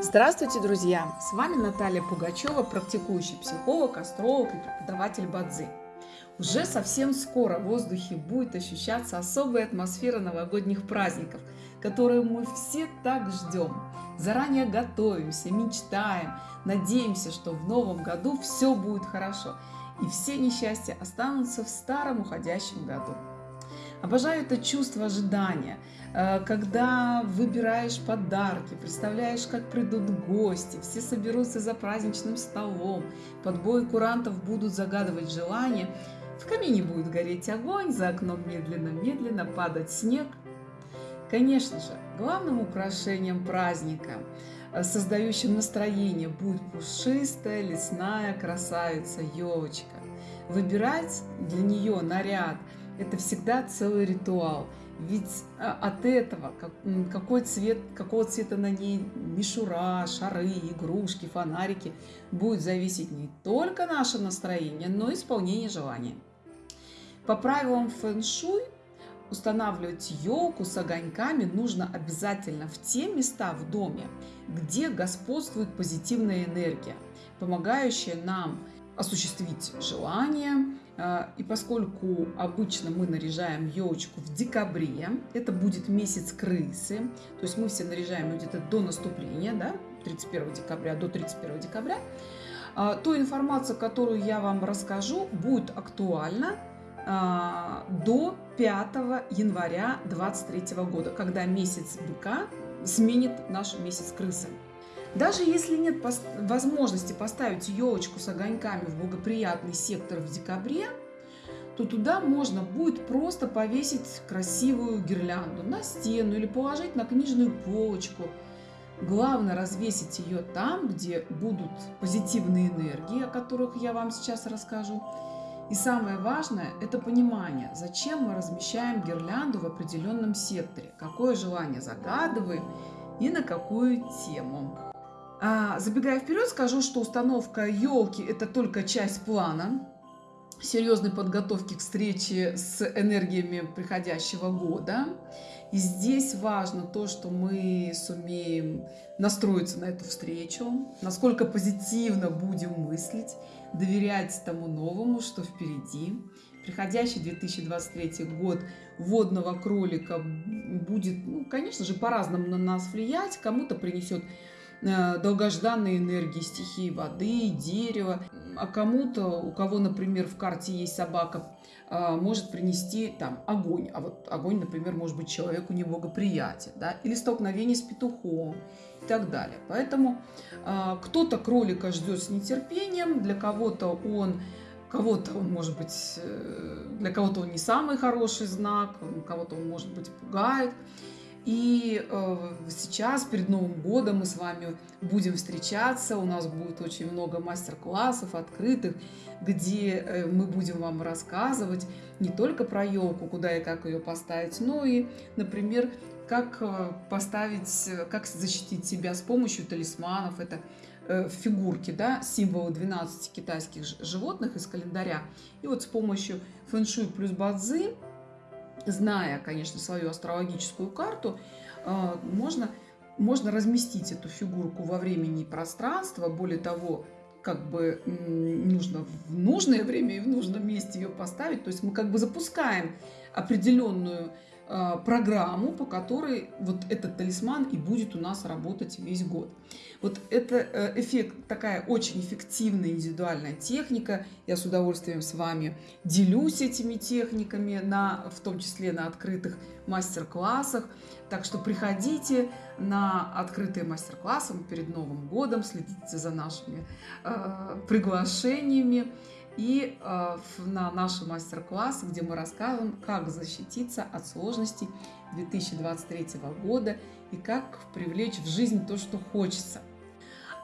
Здравствуйте, друзья! С вами Наталья Пугачева, практикующий психолог, астролог и преподаватель Бадзи. Уже совсем скоро в воздухе будет ощущаться особая атмосфера новогодних праздников, которую мы все так ждем. Заранее готовимся, мечтаем, надеемся, что в новом году все будет хорошо и все несчастья останутся в старом уходящем году. Обожаю это чувство ожидания, э, когда выбираешь подарки, представляешь, как придут гости, все соберутся за праздничным столом, под бой курантов будут загадывать желания, в камине будет гореть огонь, за окном медленно-медленно падать снег. Конечно же, главным украшением праздника, э, создающим настроение, будет пушистая лесная красавица елочка. Выбирать для нее наряд – это всегда целый ритуал. Ведь а, от этого, какой цвет, какого цвета на ней мишура, шары, игрушки, фонарики, будет зависеть не только наше настроение, но и исполнение желания. По правилам фэн-шуй устанавливать елку с огоньками нужно обязательно в те места в доме, где господствует позитивная энергия, помогающая нам осуществить желание, а, и поскольку обычно мы наряжаем елочку в декабре, это будет месяц крысы, то есть мы все наряжаем где-то до наступления, да, 31 декабря до 31 декабря, а, то информация, которую я вам расскажу, будет актуальна а, до 5 января 2023 года, когда месяц быка сменит наш месяц крысы. Даже если нет возможности поставить елочку с огоньками в благоприятный сектор в декабре, то туда можно будет просто повесить красивую гирлянду на стену или положить на книжную полочку. Главное развесить ее там, где будут позитивные энергии, о которых я вам сейчас расскажу. И самое важное – это понимание, зачем мы размещаем гирлянду в определенном секторе, какое желание загадываем и на какую тему. А, забегая вперед, скажу, что установка елки – это только часть плана серьезной подготовки к встрече с энергиями приходящего года. И здесь важно то, что мы сумеем настроиться на эту встречу, насколько позитивно будем мыслить, доверять тому новому, что впереди. Приходящий 2023 год водного кролика будет, ну, конечно же, по-разному на нас влиять. Кому-то принесет Э, долгожданные энергии стихии воды, дерева. А кому-то, у кого, например, в карте есть собака, э, может принести там огонь. А вот огонь, например, может быть человеку неблагоприятен, да, или столкновение с петухом и так далее. Поэтому э, кто-то кролика ждет с нетерпением, для кого-то он кого-то он может быть, для кого-то он не самый хороший знак, кого-то он может быть пугает. И э, сейчас, перед Новым годом, мы с вами будем встречаться. У нас будет очень много мастер-классов открытых, где э, мы будем вам рассказывать не только про елку, куда и как ее поставить, но и, например, как э, поставить, как защитить себя с помощью талисманов. Это э, фигурки, да, символы 12 китайских животных из календаря. И вот с помощью фэн-шуй плюс бадзи зная, конечно, свою астрологическую карту, э, можно, можно разместить эту фигурку во времени и пространство. Более того, как бы нужно в нужное время и в нужном месте ее поставить. То есть мы как бы запускаем определенную программу, по которой вот этот талисман и будет у нас работать весь год. Вот это э, эффект, такая очень эффективная индивидуальная техника. Я с удовольствием с вами делюсь этими техниками, на, в том числе на открытых мастер-классах. Так что приходите на открытые мастер-классы перед Новым годом, следите за нашими э, приглашениями и э, на наши мастер-классы, где мы рассказываем, как защититься от сложностей 2023 года и как привлечь в жизнь то, что хочется.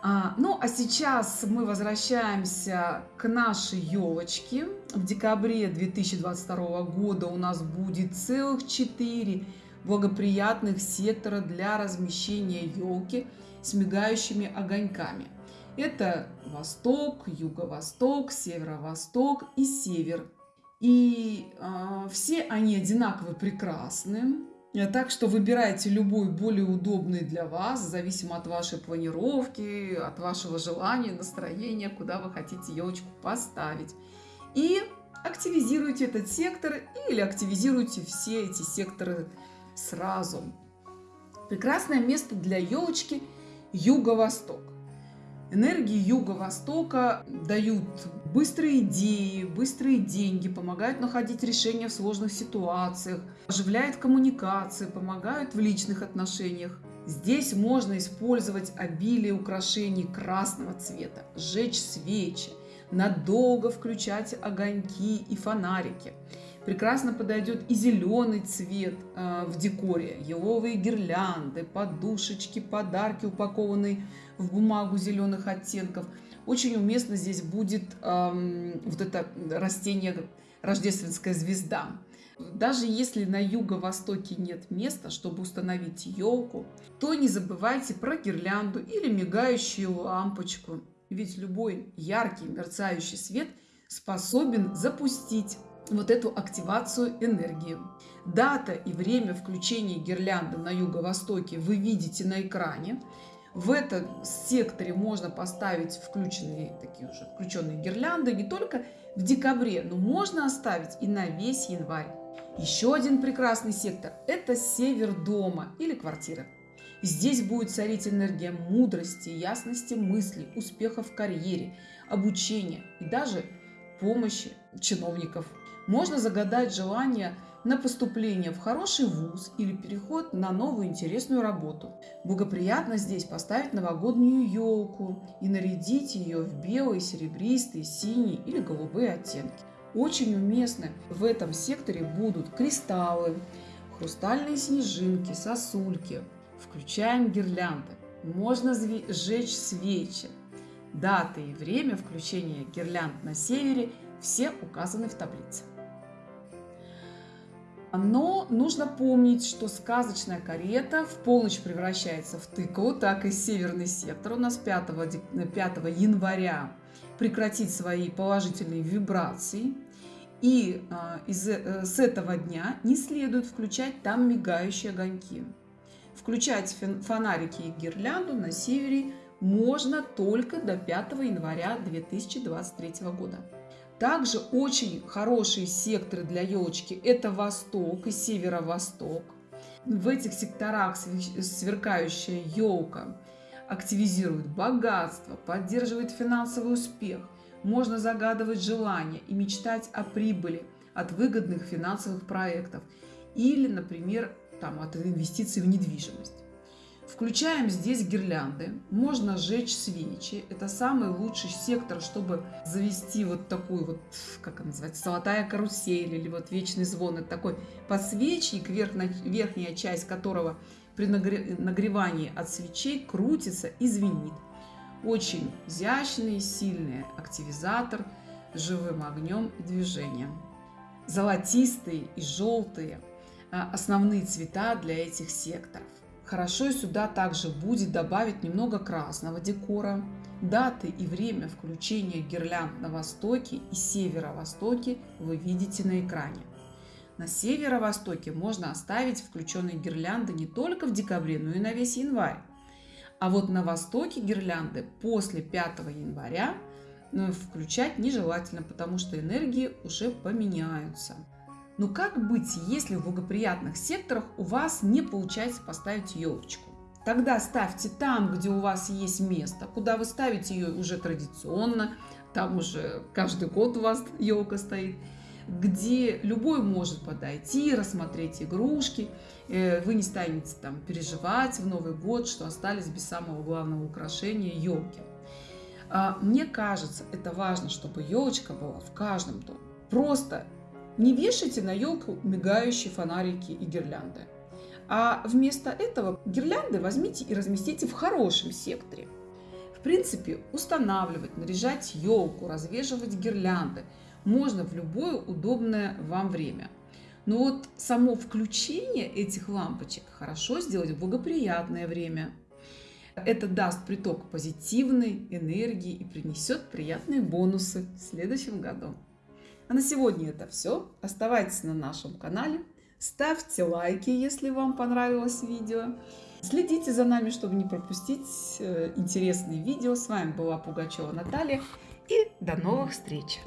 А, ну, а сейчас мы возвращаемся к нашей елочке. В декабре 2022 года у нас будет целых 4 благоприятных сектора для размещения елки с мигающими огоньками. Это восток, юго-восток, северо-восток и север. И э, все они одинаково прекрасны. Так что выбирайте любой более удобный для вас, зависимо от вашей планировки, от вашего желания, настроения, куда вы хотите елочку поставить. И активизируйте этот сектор или активизируйте все эти секторы сразу. Прекрасное место для елочки – юго-восток. Энергии Юго-Востока дают быстрые идеи, быстрые деньги, помогают находить решения в сложных ситуациях, оживляют коммуникации, помогают в личных отношениях. Здесь можно использовать обилие украшений красного цвета, сжечь свечи, надолго включать огоньки и фонарики. Прекрасно подойдет и зеленый цвет э, в декоре, еловые гирлянды, подушечки, подарки, упакованные в бумагу зеленых оттенков. Очень уместно здесь будет эм, вот это растение рождественская звезда. Даже если на юго-востоке нет места, чтобы установить елку, то не забывайте про гирлянду или мигающую лампочку. Ведь любой яркий мерцающий свет способен запустить вот эту активацию энергии. Дата и время включения гирлянды на юго-востоке вы видите на экране. В этом секторе можно поставить включенные такие уже включенные гирлянды не только в декабре, но можно оставить и на весь январь. Еще один прекрасный сектор – это север дома или квартиры. Здесь будет царить энергия мудрости, ясности мыслей, успеха в карьере, обучения и даже помощи чиновников. Можно загадать желание на поступление в хороший вуз или переход на новую интересную работу. Благоприятно здесь поставить новогоднюю елку и нарядить ее в белые, серебристые, синие или голубые оттенки. Очень уместны в этом секторе будут кристаллы, хрустальные снежинки, сосульки. Включаем гирлянды. Можно сжечь свечи. Даты и время включения гирлянд на севере все указаны в таблице. Но нужно помнить, что сказочная карета в полночь превращается в тыкву, так и северный сектор у нас 5, 5 января прекратит свои положительные вибрации. И а, из, э, с этого дня не следует включать там мигающие огоньки. Включать фонарики и гирлянду на севере можно только до 5 января 2023 года. Также очень хорошие секторы для елочки – это восток и северо-восток. В этих секторах сверкающая елка активизирует богатство, поддерживает финансовый успех. Можно загадывать желания и мечтать о прибыли от выгодных финансовых проектов или, например, там, от инвестиций в недвижимость. Включаем здесь гирлянды. Можно сжечь свечи. Это самый лучший сектор, чтобы завести вот такую вот, как она называется, золотая карусель или вот вечный звон. Это такой подсвечник, верхняя часть которого при нагревании от свечей крутится и звенит. Очень изящный, сильный активизатор с живым огнем и движением. Золотистые и желтые а, основные цвета для этих секторов. Хорошо сюда также будет добавить немного красного декора. Даты и время включения гирлянд на востоке и северо-востоке вы видите на экране. На северо-востоке можно оставить включенные гирлянды не только в декабре, но и на весь январь. А вот на востоке гирлянды после 5 января ну, включать нежелательно, потому что энергии уже поменяются. Но как быть, если в благоприятных секторах у вас не получается поставить елочку? Тогда ставьте там, где у вас есть место, куда вы ставите ее уже традиционно, там уже каждый год у вас елка стоит, где любой может подойти, рассмотреть игрушки, э, вы не станете там переживать в Новый год, что остались без самого главного украшения елки. А, мне кажется, это важно, чтобы елочка была в каждом доме. Просто не вешайте на елку мигающие фонарики и гирлянды. А вместо этого гирлянды возьмите и разместите в хорошем секторе. В принципе, устанавливать, наряжать елку, развешивать гирлянды можно в любое удобное вам время. Но вот само включение этих лампочек хорошо сделать в благоприятное время. Это даст приток позитивной энергии и принесет приятные бонусы в следующем году. А на сегодня это все. Оставайтесь на нашем канале, ставьте лайки, если вам понравилось видео. Следите за нами, чтобы не пропустить э, интересные видео. С вами была Пугачева Наталья и до новых встреч!